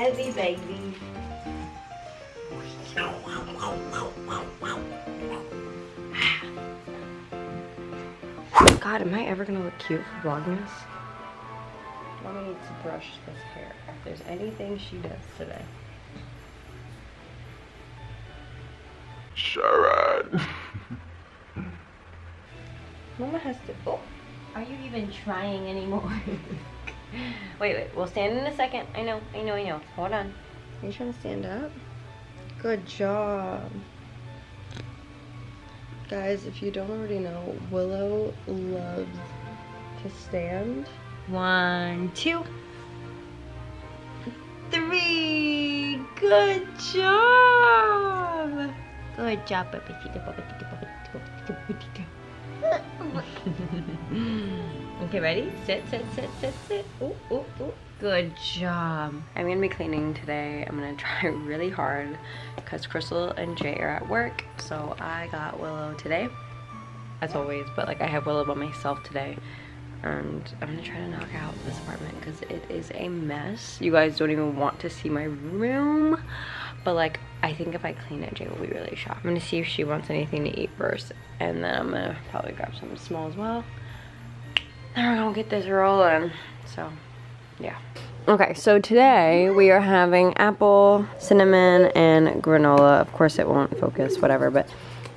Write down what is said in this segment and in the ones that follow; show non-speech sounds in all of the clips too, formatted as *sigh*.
heavy, baby. God, am I ever gonna look cute for Vlogmas? Mama needs to brush this hair if there's anything she does today. Sharon. Mama has to. Oh, are you even trying anymore? *laughs* wait, wait. We'll stand in a second. I know, I know, I know. Hold on. Are you trying to stand up? Good job. Guys, if you don't already know, Willow loves to stand. One, two, three. Good job. Good job, papacito, papacito, papacito, papacito, papacito. Okay, ready? Sit, sit, sit, sit, sit. Ooh, ooh, ooh. Good job. I'm gonna be cleaning today. I'm gonna *laughs* try really hard because Crystal and Jay are at work. So I got Willow today, as always, but like I have Willow by myself today. And I'm gonna try to knock out this apartment because it is a mess. You guys don't even want to see my room. But like, I think if I clean it, Jay will be really shocked. I'm gonna see if she wants anything to eat first. And then I'm gonna probably grab something small as well. Then we're gonna get this rolling. So yeah. Okay, so today we are having apple, cinnamon, and granola. Of course it won't focus, whatever, but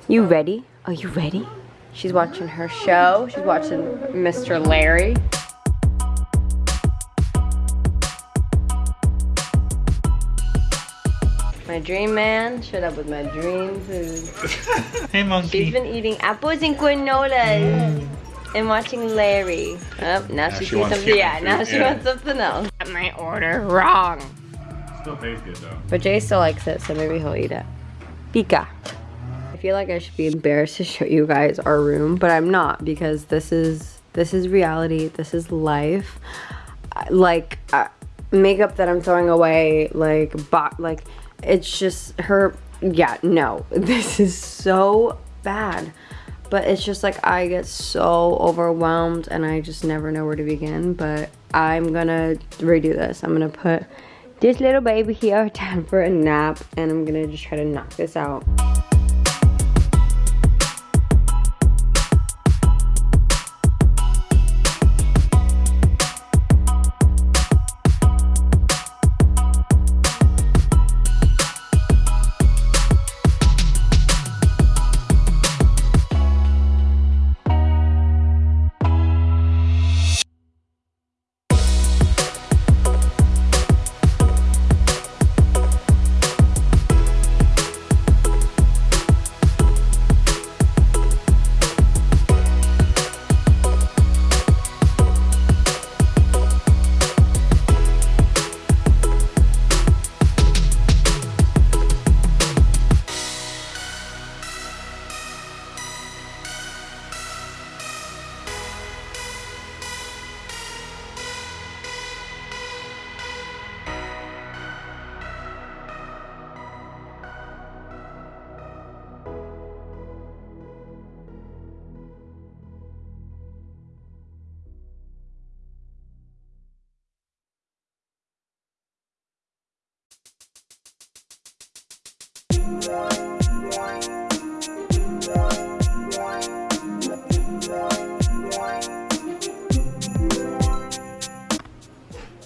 you ready? Are you ready? She's watching her show. She's watching Mr. Larry. My dream man showed up with my dream food. *laughs* hey, monkey. She's been eating apples and granolas mm. And watching Larry. Oh, now, she, she sees wants something. Yeah, chicken now she yeah. wants something else. Got my order wrong. Still tastes good though. But Jay still likes it, so maybe he'll eat it. Pika. I feel like I should be embarrassed to show you guys our room, but I'm not because this is this is reality. This is life. Like uh, makeup that I'm throwing away, like bot, like it's just her. Yeah, no, *laughs* this is so bad. But it's just like I get so overwhelmed and I just never know where to begin. But I'm gonna redo this. I'm gonna put this little baby here *laughs* down for a nap and I'm gonna just try to knock this out.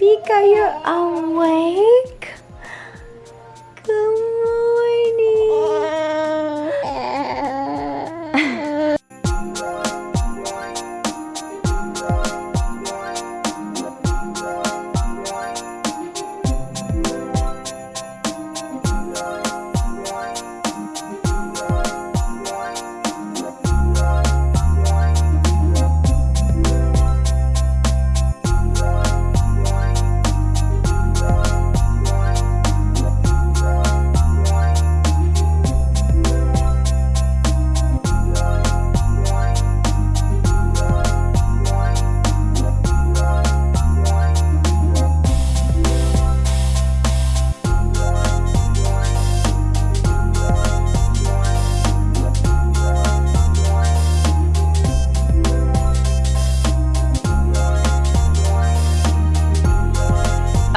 Pika, you're awake?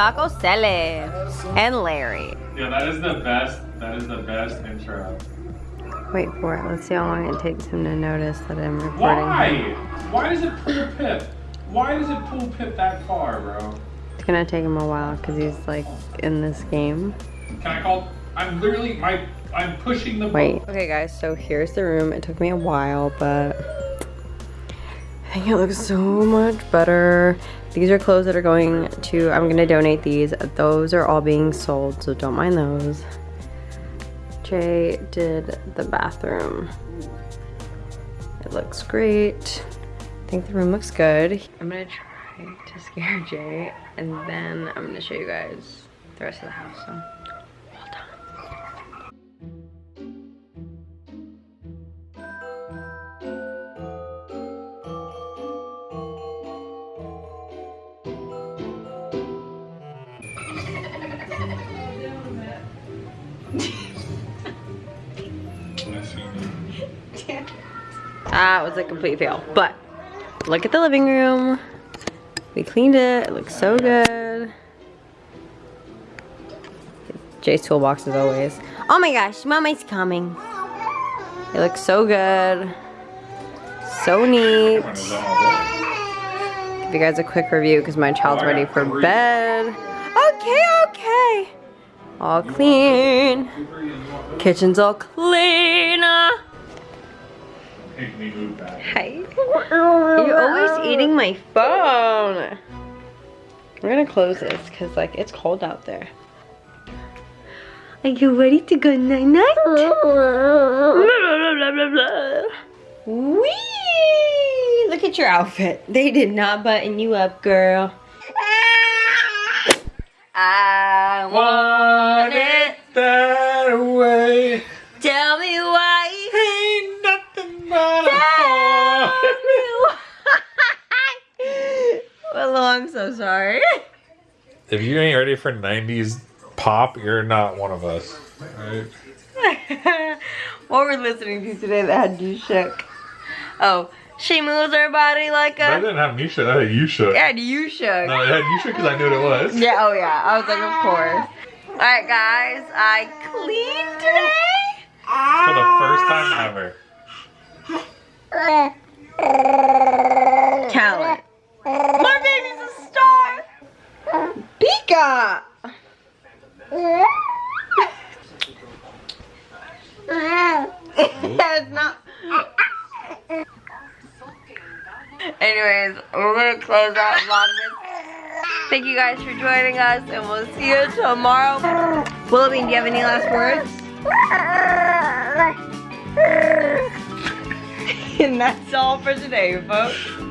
Taco Sele and Larry. Yeah, that is the best. That is the best intro. Wait for it. Let's see how long it takes him to notice that I'm recording. Why? Why does it pull Pip? Why does it pull Pip that far, bro? It's gonna take him a while because he's like in this game. Can I call? I'm literally my. I'm pushing the. Wait. Okay, guys. So here's the room. It took me a while, but I think it looks so much better. These are clothes that are going to. I'm gonna donate these. Those are all being sold, so don't mind those. Jay did the bathroom. It looks great. I think the room looks good. I'm gonna try to scare *laughs* Jay and then I'm gonna show you guys the rest of the house. So That was a complete fail. But look at the living room. We cleaned it. It looks so good. Jay's toolbox as always. Oh my gosh, mommy's coming. It looks so good. So neat. Give you guys a quick review because my child's ready for bed. Okay, okay. All clean. Kitchen's all clean. Make me move back. Hey. *laughs* You're always eating my phone. We're gonna close this because like it's cold out there. Are you ready to go night night? Whee! Look at your outfit. They did not button you up, girl. I want it. that way. Tell me why. Ain't nothing but Tell me why. Willow, I'm so sorry. If you ain't ready for 90s pop, you're not one of us. Right? *laughs* what were we're listening to today that had you shook. Oh, she moves her body like That a. didn't have me shook. That had you shook. Yeah, you shook. No, it had you shook because I knew what it was. Yeah, oh yeah. I was like, of course. Alright, guys, I cleaned today. For the first time ever. *laughs* Talent. My baby's a star. Pika. That's not. Anyways, we're gonna close out Vlogmas. Thank you guys for joining us, and we'll see you tomorrow. Willoughby, do you have any last words? *laughs* *laughs* and that's all for today, folks.